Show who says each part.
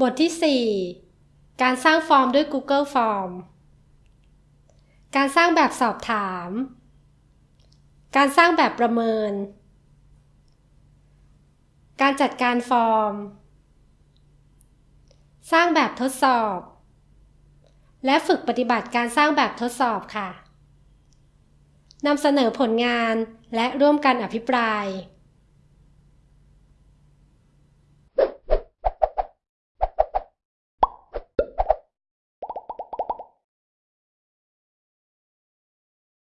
Speaker 1: บทที่ 4 การสร้างฟอร์มด้วย Google Form การสร้างแบบสอบถาม การสร้างแบบประเมิน การจัดการฟอร์ม สร้างแบบทดสอบ และฝึกปฏิบัติการสร้างแบบทดสอบค่ะ นำเสนอผลงานและร่วมกันอภิปราย